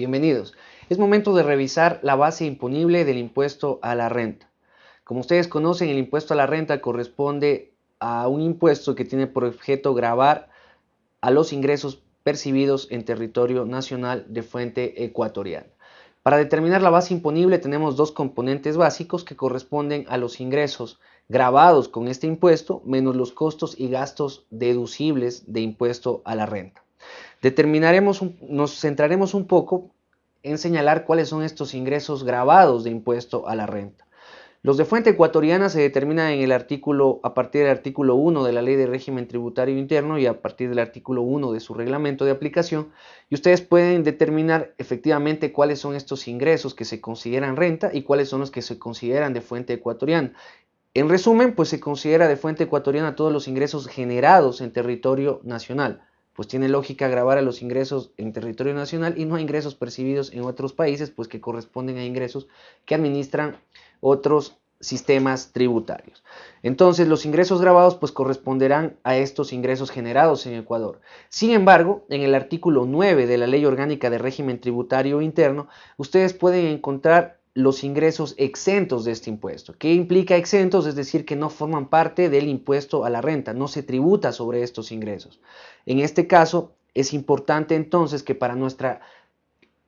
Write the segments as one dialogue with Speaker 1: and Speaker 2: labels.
Speaker 1: Bienvenidos. Es momento de revisar la base imponible del impuesto a la renta. Como ustedes conocen, el impuesto a la renta corresponde a un impuesto que tiene por objeto grabar a los ingresos percibidos en territorio nacional de fuente ecuatoriana. Para determinar la base imponible tenemos dos componentes básicos que corresponden a los ingresos grabados con este impuesto menos los costos y gastos deducibles de impuesto a la renta. Determinaremos, nos centraremos un poco en señalar cuáles son estos ingresos grabados de impuesto a la renta. Los de fuente ecuatoriana se determinan en el artículo, a partir del artículo 1 de la Ley de Régimen Tributario Interno y a partir del artículo 1 de su reglamento de aplicación y ustedes pueden determinar efectivamente cuáles son estos ingresos que se consideran renta y cuáles son los que se consideran de fuente ecuatoriana. En resumen, pues se considera de fuente ecuatoriana todos los ingresos generados en territorio nacional pues tiene lógica grabar a los ingresos en territorio nacional y no a ingresos percibidos en otros países, pues que corresponden a ingresos que administran otros sistemas tributarios. Entonces, los ingresos grabados pues corresponderán a estos ingresos generados en Ecuador. Sin embargo, en el artículo 9 de la Ley Orgánica de Régimen Tributario Interno, ustedes pueden encontrar los ingresos exentos de este impuesto. ¿Qué implica exentos? Es decir, que no forman parte del impuesto a la renta, no se tributa sobre estos ingresos. En este caso, es importante entonces que para nuestra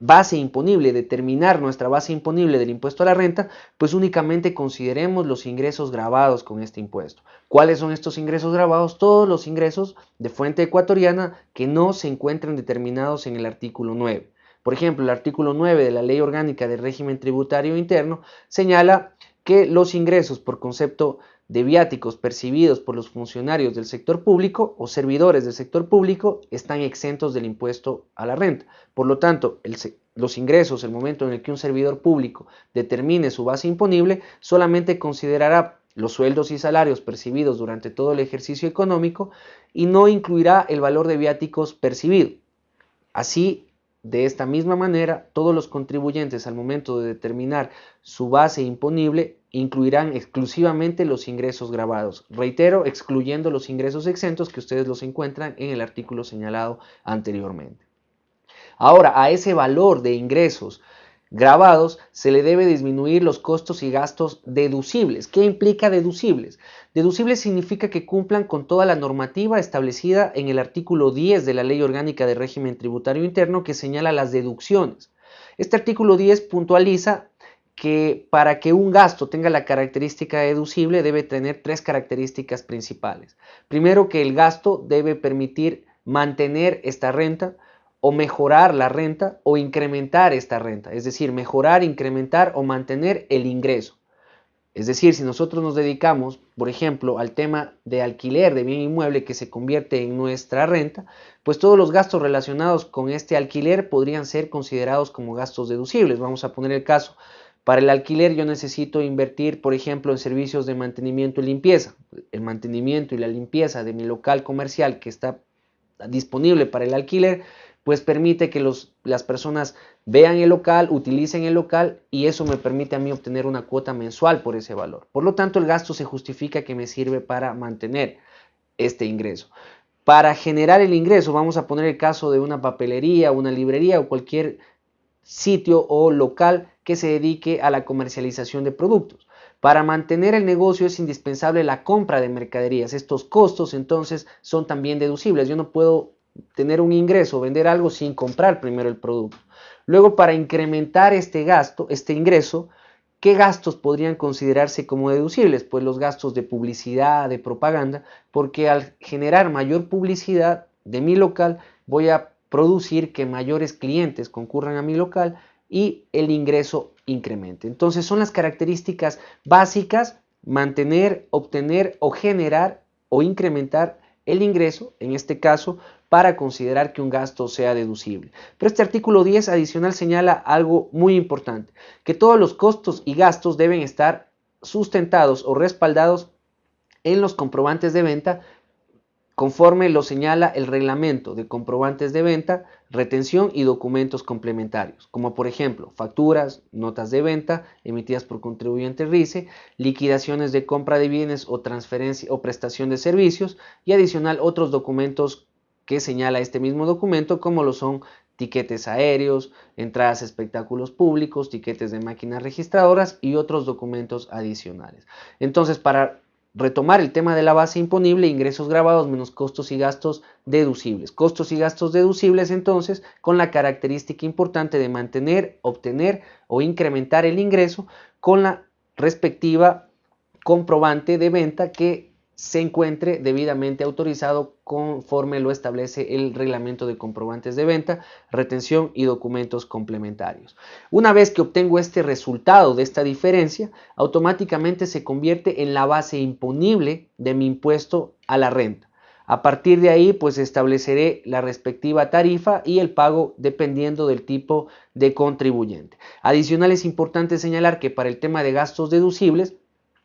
Speaker 1: base imponible, determinar nuestra base imponible del impuesto a la renta, pues únicamente consideremos los ingresos grabados con este impuesto. ¿Cuáles son estos ingresos grabados? Todos los ingresos de fuente ecuatoriana que no se encuentran determinados en el artículo 9. Por ejemplo, el artículo 9 de la Ley Orgánica del Régimen Tributario Interno señala que los ingresos por concepto de viáticos percibidos por los funcionarios del sector público o servidores del sector público están exentos del impuesto a la renta. Por lo tanto, los ingresos, el momento en el que un servidor público determine su base imponible, solamente considerará los sueldos y salarios percibidos durante todo el ejercicio económico y no incluirá el valor de viáticos percibido. Así, de esta misma manera, todos los contribuyentes al momento de determinar su base imponible incluirán exclusivamente los ingresos grabados. Reitero, excluyendo los ingresos exentos que ustedes los encuentran en el artículo señalado anteriormente. Ahora, a ese valor de ingresos grabados se le debe disminuir los costos y gastos deducibles. ¿Qué implica deducibles? Deducibles significa que cumplan con toda la normativa establecida en el artículo 10 de la Ley Orgánica de Régimen Tributario Interno que señala las deducciones. Este artículo 10 puntualiza que para que un gasto tenga la característica deducible debe tener tres características principales. Primero que el gasto debe permitir mantener esta renta, o mejorar la renta o incrementar esta renta, es decir, mejorar, incrementar o mantener el ingreso. Es decir, si nosotros nos dedicamos, por ejemplo, al tema de alquiler de bien inmueble que se convierte en nuestra renta, pues todos los gastos relacionados con este alquiler podrían ser considerados como gastos deducibles. Vamos a poner el caso, para el alquiler yo necesito invertir, por ejemplo, en servicios de mantenimiento y limpieza. El mantenimiento y la limpieza de mi local comercial que está disponible para el alquiler, pues permite que las personas vean el local, utilicen el local y eso me permite a mí obtener una cuota mensual por ese valor. Por lo tanto, el gasto se justifica que me sirve para mantener este ingreso. Para generar el ingreso, vamos a poner el caso de una papelería, una librería o cualquier sitio o local que se dedique a la comercialización de productos. Para mantener el negocio es indispensable la compra de mercaderías. Estos costos entonces son también deducibles. Yo no puedo tener un ingreso, vender algo sin comprar primero el producto. Luego, para incrementar este gasto, este ingreso, ¿qué gastos podrían considerarse como deducibles? Pues los gastos de publicidad, de propaganda, porque al generar mayor publicidad de mi local, voy a producir que mayores clientes concurran a mi local y el ingreso incremente. Entonces son las características básicas mantener, obtener o generar o incrementar el ingreso, en este caso, para considerar que un gasto sea deducible. Pero este artículo 10 adicional señala algo muy importante, que todos los costos y gastos deben estar sustentados o respaldados en los comprobantes de venta conforme lo señala el reglamento de comprobantes de venta, retención y documentos complementarios, como por ejemplo facturas, notas de venta emitidas por contribuyente RICE, liquidaciones de compra de bienes o transferencia o prestación de servicios y adicional otros documentos que señala este mismo documento, como lo son tiquetes aéreos, entradas a espectáculos públicos, tiquetes de máquinas registradoras y otros documentos adicionales. Entonces, para retomar el tema de la base imponible, ingresos grabados menos costos y gastos deducibles. Costos y gastos deducibles entonces con la característica importante de mantener, obtener o incrementar el ingreso con la respectiva comprobante de venta que se encuentre debidamente autorizado conforme lo establece el reglamento de comprobantes de venta, retención y documentos complementarios. Una vez que obtengo este resultado de esta diferencia, automáticamente se convierte en la base imponible de mi impuesto a la renta. A partir de ahí, pues estableceré la respectiva tarifa y el pago dependiendo del tipo de contribuyente. Adicional es importante señalar que para el tema de gastos deducibles,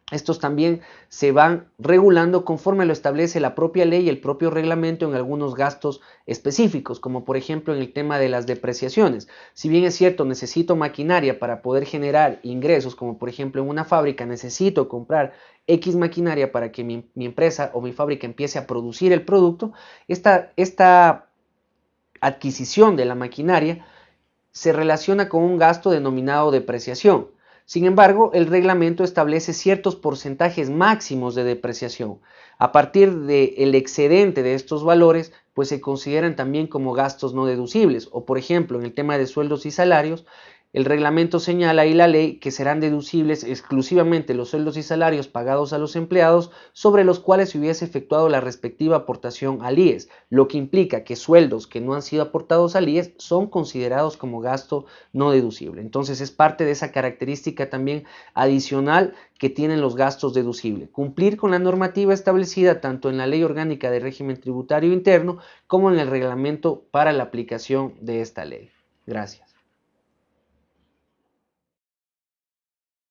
Speaker 1: estos también se van regulando conforme lo establece la propia ley y el propio reglamento en algunos gastos específicos, como por ejemplo en el tema de las depreciaciones. Si bien es cierto, necesito maquinaria para poder generar ingresos, como por ejemplo en una fábrica necesito comprar X maquinaria para que mi, empresa o mi fábrica empiece a producir el producto, esta, esta adquisición de la maquinaria se relaciona con un gasto denominado depreciación. Sin embargo, el reglamento establece ciertos porcentajes máximos de depreciación. A partir del excedente de estos valores, pues se consideran también como gastos no deducibles. O por ejemplo, en el tema de sueldos y salarios, el reglamento señala y la ley que serán deducibles exclusivamente los sueldos y salarios pagados a los empleados sobre los cuales se hubiese efectuado la respectiva aportación al IES, lo que implica que sueldos que no han sido aportados al IES son considerados como gasto no deducible. Entonces es parte de esa característica también adicional que tienen los gastos deducibles. Cumplir con la normativa establecida tanto en la Ley Orgánica de Régimen Tributario Interno como en el reglamento para la aplicación de esta ley. Gracias.